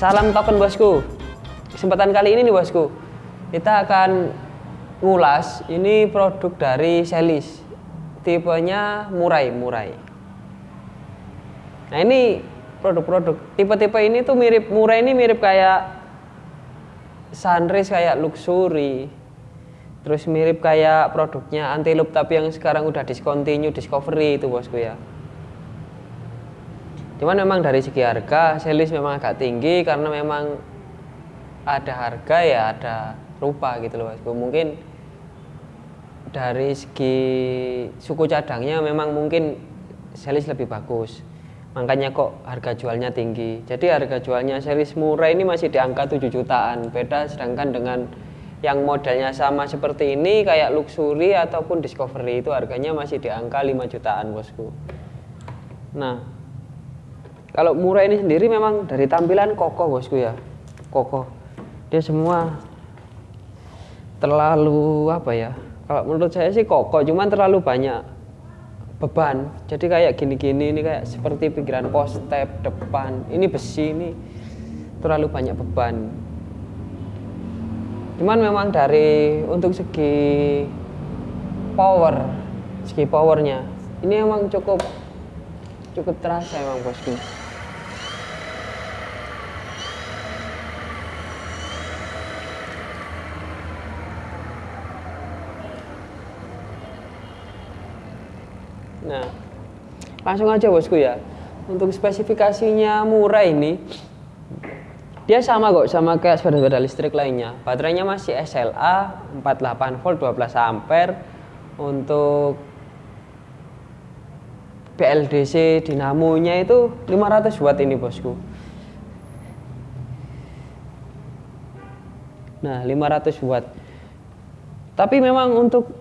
Salam token bosku. Kesempatan kali ini nih bosku, kita akan ngulas ini produk dari Celis. Tipenya murai, murai. Nah, ini produk-produk tipe-tipe ini tuh mirip murai ini mirip kayak sunrise kayak luxury. Terus mirip kayak produknya Antelope tapi yang sekarang udah discontinue Discovery itu bosku ya. Cuman memang dari segi harga Celis memang agak tinggi karena memang ada harga ya ada rupa gitu loh bosku. Mungkin dari segi suku cadangnya memang mungkin Celis lebih bagus. Makanya kok harga jualnya tinggi. Jadi harga jualnya Celis murah ini masih di angka 7 jutaan. Beda sedangkan dengan yang modelnya sama seperti ini kayak luxury ataupun discovery itu harganya masih di angka 5 jutaan bosku nah kalau murah ini sendiri memang dari tampilan kokoh bosku ya. Kokoh. Dia semua terlalu apa ya kalau menurut saya sih kokoh cuman terlalu banyak beban. Jadi kayak gini-gini ini kayak seperti pikiran post step depan. Ini besi ini terlalu banyak beban. Cuman memang dari untuk segi power segi powernya ini emang cukup cukup terasa emang bosku nah langsung aja bosku ya. Untuk spesifikasinya murah ini dia sama kok sama kayak sepeda-sepeda listrik lainnya. Baterainya masih SLA 48 volt 12 ampere. Untuk BLDC dinamonya itu 500 watt ini bosku. Nah 500 watt. Tapi memang untuk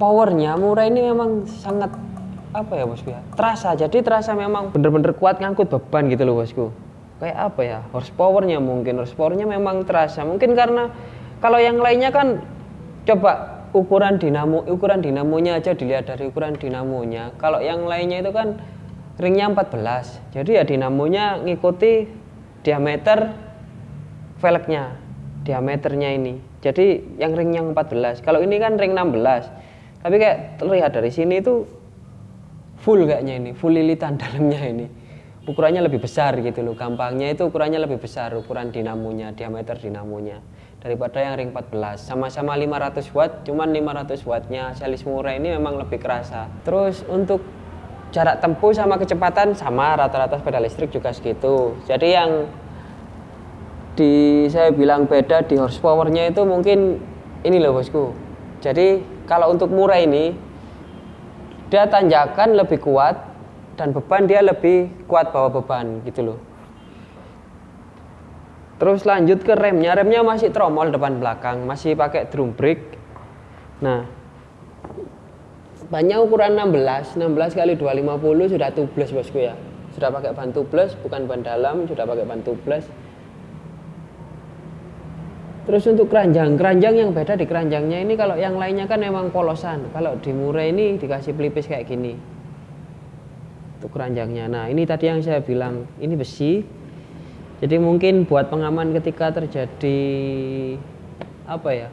powernya murah ini memang sangat apa ya bosku ya? Terasa. Jadi terasa memang bener-bener kuat ngangkut beban gitu loh bosku. Kayak apa ya? Horsepowernya mungkin. Horsepowernya memang terasa. Mungkin karena kalau yang lainnya kan coba ukuran dinamo ukuran dinamonya aja dilihat dari ukuran dinamonya. Kalau yang lainnya itu kan ringnya 14 jadi ya dinamonya ngikuti diameter velgnya diameternya ini. Jadi yang ringnya 14 kalau ini kan ring 16 tapi kayak terlihat dari sini itu full kayaknya ini full lilitan dalamnya ini. Ukurannya lebih besar gitu loh. Gampangnya itu ukurannya lebih besar ukuran dinamonya diameter dinamonya daripada yang ring 14 sama-sama 500 watt cuman 500 wattnya. Celis murah ini memang lebih kerasa. Terus untuk jarak tempuh sama kecepatan sama. Rata-rata sepeda listrik juga segitu. Jadi yang di saya bilang beda di horsepowernya itu mungkin ini loh bosku. Jadi kalau untuk murah ini dia tanjakan lebih kuat dan beban dia lebih kuat bawa beban gitu loh. Terus lanjut ke remnya. Remnya masih tromol depan belakang masih pakai drum brake nah bannya ukuran 16 16 kali 250 sudah tubeless bosku ya. Sudah pakai ban tubeless bukan ban dalam sudah pakai ban tubeless terus untuk keranjang keranjang yang beda di keranjangnya ini kalau yang lainnya kan memang polosan. Kalau di Murai ini dikasih pelipis kayak gini. Untuk keranjangnya. Nah ini tadi yang saya bilang ini besi. Jadi mungkin buat pengaman ketika terjadi apa ya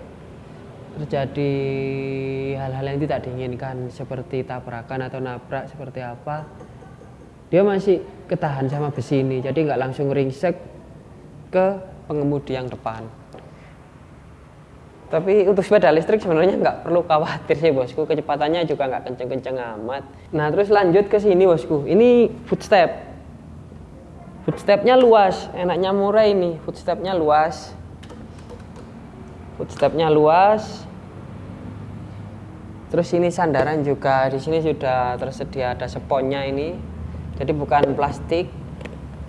terjadi hal-hal yang tidak diinginkan seperti tabrakan atau nabrak seperti apa dia masih ketahan sama besi ini. Jadi nggak langsung ringsek ke pengemudi yang depan tapi untuk sepeda listrik sebenarnya nggak perlu khawatir sih bosku. Kecepatannya juga nggak kenceng-kenceng amat. Nah terus lanjut ke sini bosku. Ini footstep. Footstepnya luas. Enaknya murah ini. Footstepnya luas. Footstepnya luas. Terus ini sandaran juga. Di sini sudah tersedia ada seponnya ini. Jadi bukan plastik.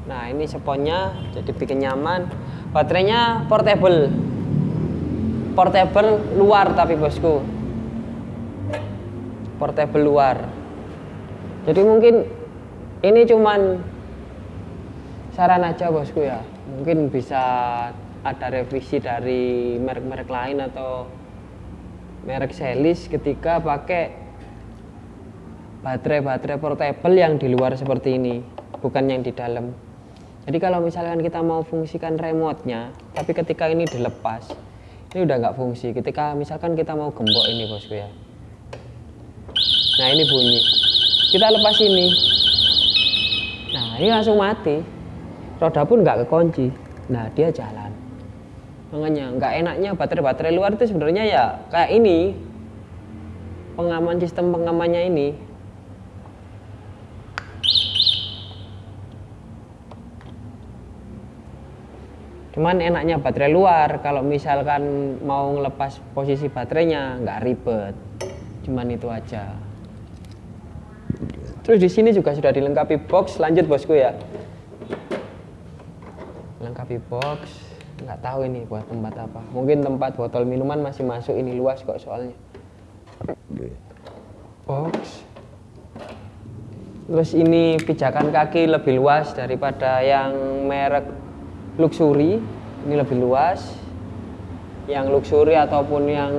Nah ini seponnya. Jadi bikin nyaman. Baterainya portable portable luar tapi bosku. Portable luar. Jadi mungkin ini cuman saran aja bosku ya. Mungkin bisa ada revisi dari merek-merek lain atau merek Celis ketika pakai baterai-baterai portable yang di luar seperti ini bukan yang di dalam. Jadi kalau misalkan kita mau fungsikan remote-nya tapi ketika ini dilepas ini udah nggak fungsi. Ketika misalkan kita mau gembok ini bosku ya. Nah ini bunyi. Kita lepas ini. Nah ini langsung mati. Roda pun nggak kekunci. Nah dia jalan. Makanya nggak enaknya baterai-baterai luar itu sebenarnya ya kayak ini. Pengaman sistem pengamannya ini cuman enaknya baterai luar. Kalau misalkan mau ngelepas posisi baterainya nggak ribet. Cuman itu aja. Terus di sini juga sudah dilengkapi box. Lanjut bosku ya. Lengkapi box. Nggak tahu ini buat tempat apa. Mungkin tempat botol minuman masih masuk. Ini luas kok soalnya. Box. Terus ini pijakan kaki lebih luas daripada yang merek luxury ini lebih luas. Yang luxury ataupun yang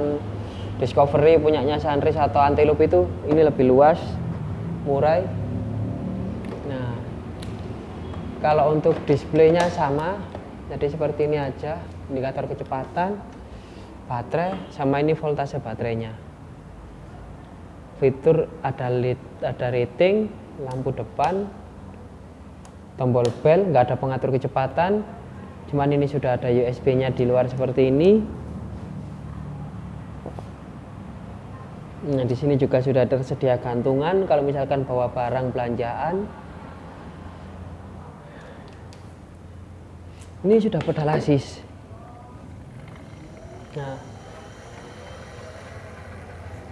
discovery punyanya Sunrise atau Antelope itu ini lebih luas murai nah kalau untuk displaynya sama jadi seperti ini aja indikator kecepatan baterai sama ini voltase baterainya. Fitur ada lead, ada rating lampu depan tombol bel nggak ada pengatur kecepatan cuman ini sudah ada USB nya di luar seperti ini. Nah di sini juga sudah tersedia gantungan kalau misalkan bawa barang belanjaan. Ini sudah pedal assist nah.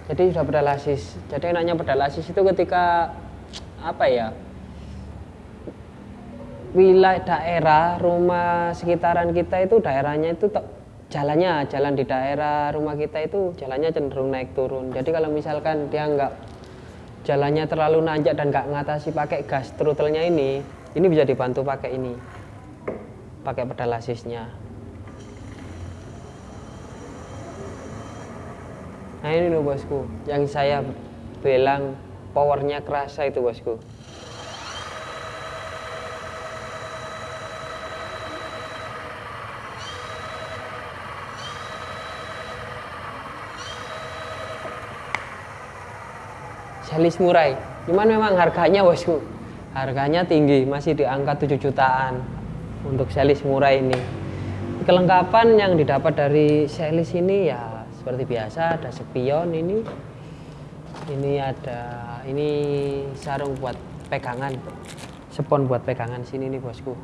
Jadi sudah pedal assist jadi enaknya pedal assist itu ketika apa ya wilayah daerah rumah sekitaran kita itu daerahnya itu jalannya jalan di daerah rumah kita itu jalannya cenderung naik turun. Jadi kalau misalkan dia nggak jalannya terlalu nanjak dan nggak ngatasi pakai gas trutelnya ini ini bisa dibantu pakai ini pakai pedal asisnya. Nah ini loh bosku yang saya bilang powernya kerasa itu bosku Selis Murai. Cuman memang harganya bosku harganya tinggi masih di angka 7 jutaan untuk Selis Murai ini. Kelengkapan yang didapat dari Selis ini ya seperti biasa ada spion ini. Ini ada ini sarung buat pegangan spon buat pegangan sini nih bosku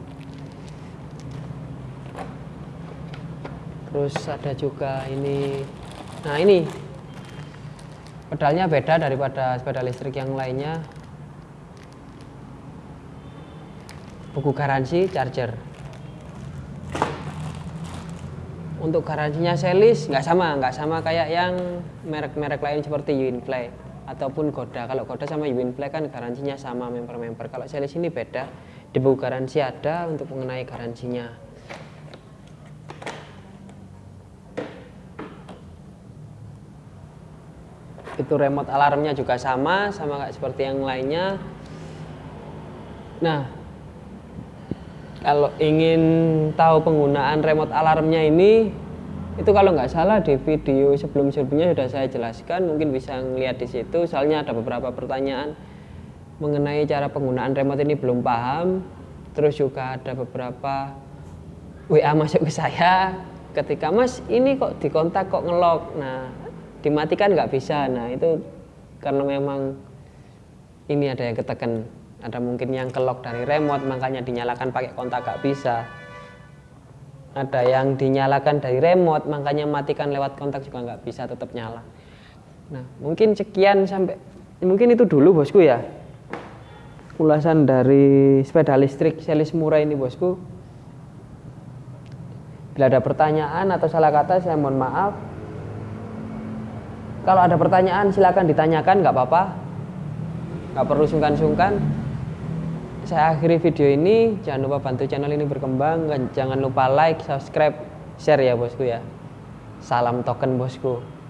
terus ada juga ini nah ini pedalnya beda daripada sepeda listrik yang lainnya. Buku garansi charger. Untuk garansinya selis nggak sama nggak sama kayak yang merek-merek lain seperti Winplay ataupun Goda kalau Goda sama Winplay kan garansinya sama member-member. Kalau selis ini beda. Di buku garansi ada untuk mengenai garansinya itu remote alarmnya juga sama sama kayak seperti yang lainnya. Nah kalau ingin tahu penggunaan remote alarmnya ini itu kalau nggak salah di video sebelum-sebelumnya sudah saya jelaskan mungkin bisa ngeliat di situ. Soalnya ada beberapa pertanyaan mengenai cara penggunaan remote ini belum paham. Terus juga ada beberapa WA masuk ke saya ketika mas ini kok dikontak kok ngelok nah dimatikan nggak bisa. Nah itu karena memang ini ada yang ketekan ada mungkin yang kelok dari remote makanya dinyalakan pakai kontak nggak bisa. Ada yang dinyalakan dari remote makanya matikan lewat kontak juga nggak bisa tetap nyala. Nah mungkin sekian sampai mungkin itu dulu bosku ya. Ulasan dari sepeda listrik selis murah ini bosku. Bila ada pertanyaan atau salah kata saya mohon maaf kalau ada pertanyaan silahkan ditanyakan, nggak apa-apa. Nggak perlu sungkan-sungkan. Saya akhiri video ini. Jangan lupa bantu channel ini berkembang. Dan jangan lupa like, subscribe, share ya bosku ya. Salam token bosku.